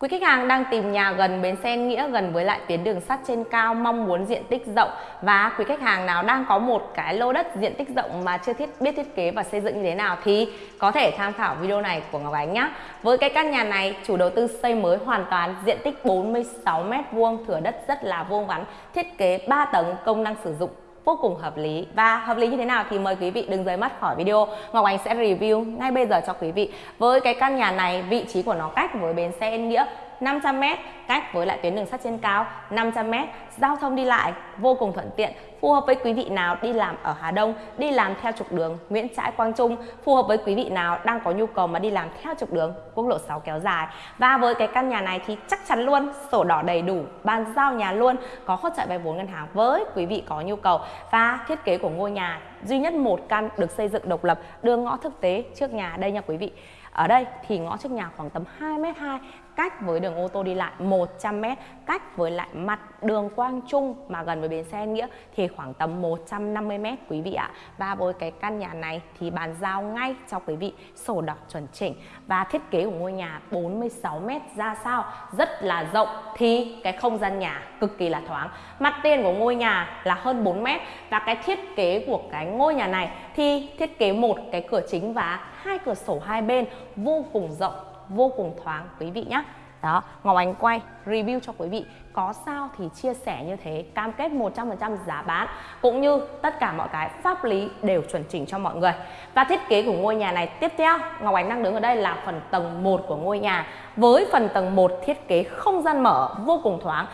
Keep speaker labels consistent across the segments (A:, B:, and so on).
A: Quý khách hàng đang tìm nhà gần bến xe Nghĩa gần với lại tuyến đường sắt trên cao mong muốn diện tích rộng và quý khách hàng nào đang có một cái lô đất diện tích rộng mà chưa thiết biết thiết kế và xây dựng như thế nào thì có thể tham khảo video này của Ngọc Ánh nhé. Với cái căn nhà này chủ đầu tư xây mới hoàn toàn diện tích 46 m2 thửa đất rất là vuông vắn, thiết kế 3 tầng công năng sử dụng vô cùng hợp lý. Và hợp lý như thế nào thì mời quý vị đừng rời mắt khỏi video. Ngọc Ánh sẽ review ngay bây giờ cho quý vị. Với cái căn nhà này, vị trí của nó cách với bến xe Yên Nghĩa 500m cách với lại tuyến đường sắt trên cao 500m giao thông đi lại vô cùng thuận tiện, phù hợp với quý vị nào đi làm ở Hà Đông, đi làm theo trục đường Nguyễn Trãi Quang Trung, phù hợp với quý vị nào đang có nhu cầu mà đi làm theo trục đường quốc lộ 6 kéo dài. Và với cái căn nhà này thì chắc chắn luôn, sổ đỏ đầy đủ, bàn giao nhà luôn, có hỗ trợ vay vốn ngân hàng với quý vị có nhu cầu. Và thiết kế của ngôi nhà, duy nhất một căn được xây dựng độc lập, đường ngõ thực tế trước nhà. Đây nha quý vị. Ở đây thì ngõ trước nhà khoảng tầm 2m2 cách với đường ô tô đi lại 100m, cách với lại mặt đường Quang Trung mà gần với bến xe Nghĩa thì khoảng tầm 150m quý vị ạ. Và với cái căn nhà này thì bàn giao ngay cho quý vị sổ đỏ chuẩn chỉnh và thiết kế của ngôi nhà 46m ra sao rất là rộng thì cái không gian nhà cực kỳ là thoáng. Mặt tiền của ngôi nhà là hơn 4m và cái thiết kế của cái ngôi nhà này thì thiết kế một cái cửa chính và hai cửa sổ hai bên vô cùng rộng vô cùng thoáng quý vị nhé đó Ngọc Ánh quay review cho quý vị có sao thì chia sẻ như thế cam kết 100% giá bán cũng như tất cả mọi cái pháp lý đều chuẩn chỉnh cho mọi người. Và thiết kế của ngôi nhà này tiếp theo Ngọc Ánh đang đứng ở đây là phần tầng 1 của ngôi nhà. Với phần tầng 1 thiết kế không gian mở vô cùng thoáng.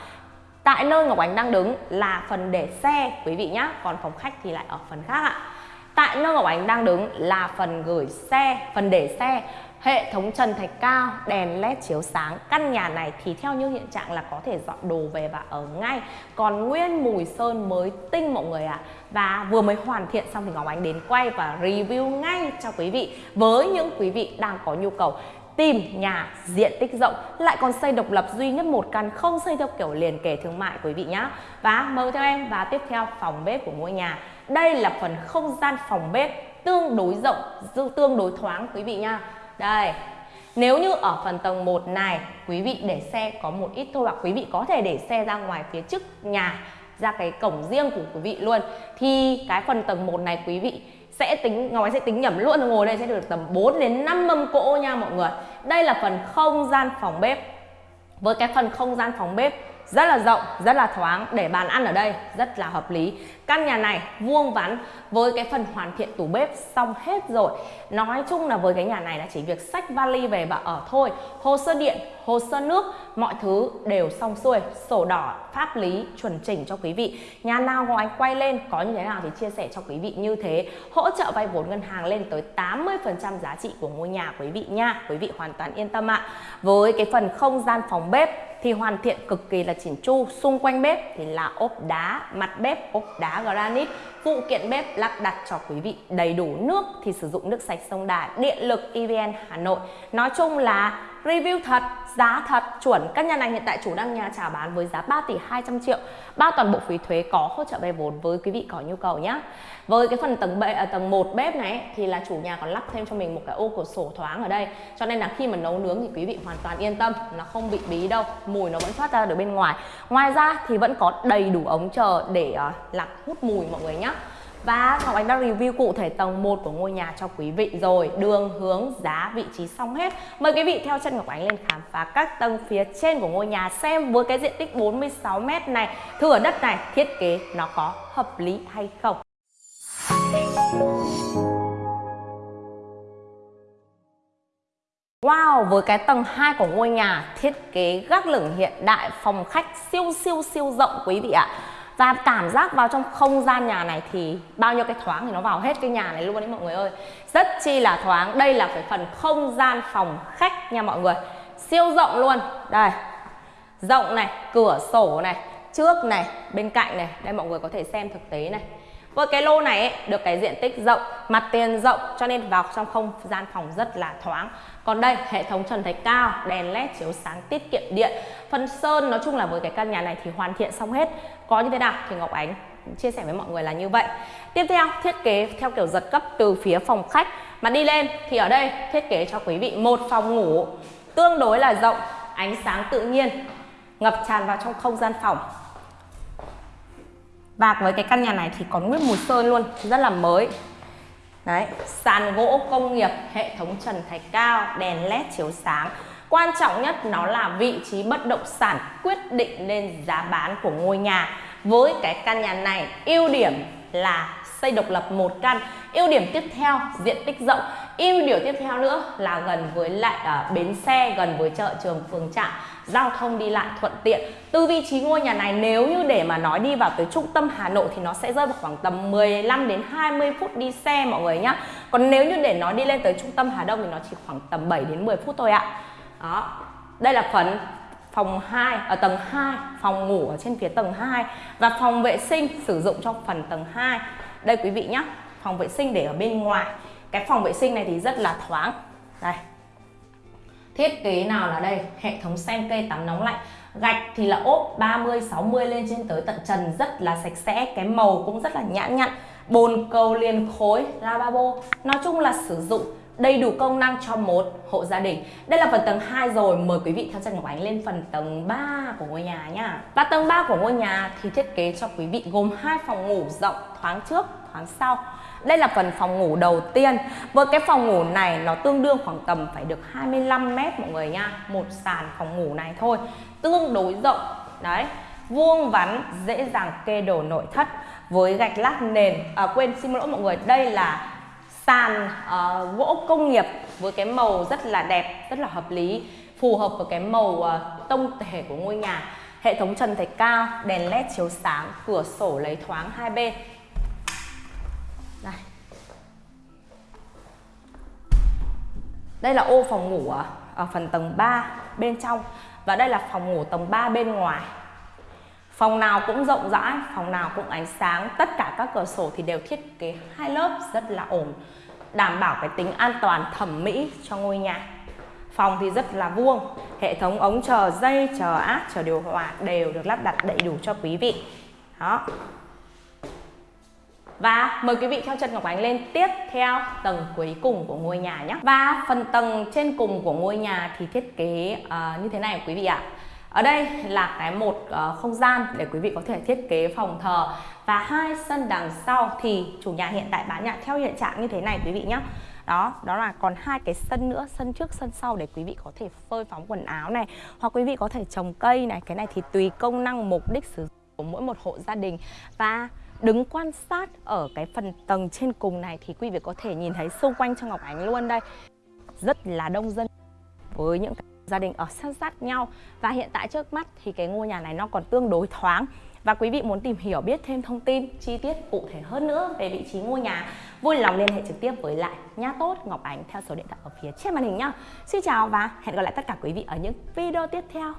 A: Tại nơi Ngọc Ánh đang đứng là phần để xe quý vị nhé Còn phòng khách thì lại ở phần khác ạ. Tại nơi Ngọc Ánh đang đứng là phần gửi xe, phần để xe. Hệ thống trần thạch cao, đèn led chiếu sáng. Căn nhà này thì theo như hiện trạng là có thể dọn đồ về và ở ngay. Còn nguyên mùi sơn mới tinh mọi người ạ. À. Và vừa mới hoàn thiện xong thì Ngọc Ánh đến quay và review ngay cho quý vị. Với những quý vị đang có nhu cầu tìm nhà diện tích rộng lại còn xây độc lập duy nhất một căn không xây theo kiểu liền kề thương mại quý vị nhé và mời theo em và tiếp theo phòng bếp của ngôi nhà. Đây là phần không gian phòng bếp tương đối rộng tương đối thoáng quý vị nha đây, nếu như ở phần tầng 1 này, quý vị để xe có một ít thôi, hoặc quý vị có thể để xe ra ngoài phía trước nhà, ra cái cổng riêng của quý vị luôn, thì cái phần tầng 1 này quý vị sẽ tính ngói sẽ tính nhẩm luôn, ngồi đây sẽ được tầm 4 đến 5 mâm cỗ nha mọi người. Đây là phần không gian phòng bếp. Với cái phần không gian phòng bếp rất là rộng, rất là thoáng để bàn ăn ở đây rất là hợp lý căn nhà này vuông vắn với cái phần hoàn thiện tủ bếp xong hết rồi. Nói chung là với cái nhà này là chỉ việc xách vali về và ở thôi. Hồ sơ điện, hồ sơ nước, mọi thứ đều xong xuôi. Sổ đỏ, pháp lý chuẩn chỉnh cho quý vị. Nhà nào của anh quay lên, có như thế nào thì chia sẻ cho quý vị như thế. Hỗ trợ vay vốn ngân hàng lên tới 80 phần trăm giá trị của ngôi nhà quý vị nha. Quý vị hoàn toàn yên tâm ạ. Với cái phần không gian phòng bếp thì hoàn thiện cực kỳ là chỉnh chu. Xung quanh bếp thì là ốp đá, mặt bếp, ốp đá granite, phụ kiện bếp lắp đặt cho quý vị. Đầy đủ nước thì sử dụng nước sạch sông Đà, điện lực EVN Hà Nội. Nói chung là review thật giá thật chuẩn. Căn nhà này hiện tại chủ đang nhà trả bán với giá 3 tỷ 200 triệu. Bao toàn bộ phí thuế có hỗ trợ vay vốn với quý vị có nhu cầu nhé. Với cái phần tầng bệ ở à, tầng 1 bếp này thì là chủ nhà còn lắp thêm cho mình một cái ô cửa sổ thoáng ở đây. Cho nên là khi mà nấu nướng thì quý vị hoàn toàn yên tâm nó không bị bí đâu mùi nó vẫn thoát ra được bên ngoài. Ngoài ra thì vẫn có đầy đủ ống chờ để à, uh, lọc hút mùi mọi người nhé và Ngọc Anh đã review cụ thể tầng 1 của ngôi nhà cho quý vị rồi. Đường, hướng, giá, vị trí xong hết. Mời quý vị theo chân Ngọc Ánh lên khám phá các tầng phía trên của ngôi nhà Xem với cái diện tích 46m này Thửa đất này thiết kế nó có hợp lý hay không. Wow, với cái tầng 2 của ngôi nhà thiết kế gác lửng hiện đại phòng khách siêu siêu siêu rộng quý vị ạ và cảm giác vào trong không gian nhà này thì bao nhiêu cái thoáng thì nó vào hết cái nhà này luôn đấy mọi người ơi. Rất chi là thoáng. Đây là cái phần không gian phòng khách nha mọi người. Siêu rộng luôn. Đây. Rộng này, cửa sổ này, trước này, bên cạnh này. Đây mọi người có thể xem thực tế này với cái lô này ấy, được cái diện tích rộng, mặt tiền rộng cho nên vào trong không gian phòng rất là thoáng. Còn đây, hệ thống trần thạch cao, đèn led chiếu sáng tiết kiệm điện. Phần sơn nói chung là với cái căn nhà này thì hoàn thiện xong hết. Có như thế nào thì Ngọc Ánh chia sẻ với mọi người là như vậy. Tiếp theo, thiết kế theo kiểu giật cấp từ phía phòng khách mà đi lên thì ở đây thiết kế cho quý vị một phòng ngủ tương đối là rộng ánh sáng tự nhiên ngập tràn vào trong không gian phòng và với cái căn nhà này thì còn nguyên mùi sơn luôn, rất là mới. Đấy, sàn gỗ công nghiệp, hệ thống trần thạch cao, đèn led chiếu sáng. Quan trọng nhất nó là vị trí bất động sản quyết định lên giá bán của ngôi nhà. Với cái căn nhà này, ưu điểm là xây độc lập một căn. Ưu điểm tiếp theo, diện tích rộng ưu điểm tiếp theo nữa là gần với lại uh, bến xe gần với chợ trường phường trạm. Giao thông đi lại thuận tiện. Từ vị trí ngôi nhà này nếu như để mà nói đi vào tới trung tâm Hà Nội thì nó sẽ rơi vào khoảng tầm 15 đến 20 phút đi xe mọi người nhá. Còn nếu như để nói đi lên tới trung tâm Hà Đông thì nó chỉ khoảng tầm 7 đến 10 phút thôi ạ. Đó. Đây là phần phòng 2 ở à, tầng 2 phòng ngủ ở trên phía tầng 2 và phòng vệ sinh sử dụng trong phần tầng 2 đây quý vị nhé phòng vệ sinh để ở bên ngoài cái phòng vệ sinh này thì rất là thoáng. Đây. Thiết kế nào là đây? Hệ thống sen cây tắm nóng lạnh. Gạch thì là ốp 30 60 lên trên tới tận trần rất là sạch sẽ. Cái màu cũng rất là nhãn nhặn. Bồn cầu liền khối lavabo. Nói chung là sử dụng đầy đủ công năng cho một hộ gia đình. Đây là phần tầng 2 rồi, mời quý vị theo chân Ngọc Ánh lên phần tầng 3 của ngôi nhà nhá. Và tầng 3 của ngôi nhà thì thiết kế cho quý vị gồm hai phòng ngủ rộng thoáng trước, thoáng sau. Đây là phần phòng ngủ đầu tiên. Với cái phòng ngủ này nó tương đương khoảng tầm phải được 25 mét mọi người nha. Một sàn phòng ngủ này thôi. Tương đối rộng. Đấy. Vuông vắn, dễ dàng kê đồ nội thất với gạch lát nền. À, quên xin lỗi mọi người, đây là sàn uh, gỗ công nghiệp với cái màu rất là đẹp rất là hợp lý phù hợp với cái màu uh, tông thể của ngôi nhà hệ thống trần thạch cao đèn led chiếu sáng cửa sổ lấy thoáng hai bên đây đây là ô phòng ngủ ở, ở phần tầng 3 bên trong và đây là phòng ngủ tầng 3 bên ngoài Phòng nào cũng rộng rãi, phòng nào cũng ánh sáng, tất cả các cửa sổ thì đều thiết kế hai lớp rất là ổn, đảm bảo cái tính an toàn thẩm mỹ cho ngôi nhà. Phòng thì rất là vuông, hệ thống ống chờ dây, chờ áp, chờ điều hòa đều được lắp đặt đầy đủ cho quý vị. Đó. Và mời quý vị theo chân Ngọc Ánh lên tiếp theo tầng cuối cùng của ngôi nhà nhé. Và phần tầng trên cùng của ngôi nhà thì thiết kế uh, như thế này quý vị ạ. Ở đây là cái một uh, không gian để quý vị có thể thiết kế phòng thờ và hai sân đằng sau thì chủ nhà hiện tại bán nhà theo hiện trạng như thế này quý vị nhé. Đó, đó là còn hai cái sân nữa, sân trước, sân sau để quý vị có thể phơi phóng quần áo này hoặc quý vị có thể trồng cây này, cái này thì tùy công năng mục đích sử dụng của mỗi một hộ gia đình và đứng quan sát ở cái phần tầng trên cùng này thì quý vị có thể nhìn thấy xung quanh cho Ngọc Ánh luôn đây rất là đông dân với những cái gia đình ở sát sát nhau và hiện tại trước mắt thì cái ngôi nhà này nó còn tương đối thoáng và quý vị muốn tìm hiểu biết thêm thông tin, chi tiết cụ thể hơn nữa về vị trí ngôi nhà, vui lòng liên hệ trực tiếp với lại nha tốt Ngọc Ánh theo số điện thoại ở phía trên màn hình nhá. Xin chào và hẹn gặp lại tất cả quý vị ở những video tiếp theo.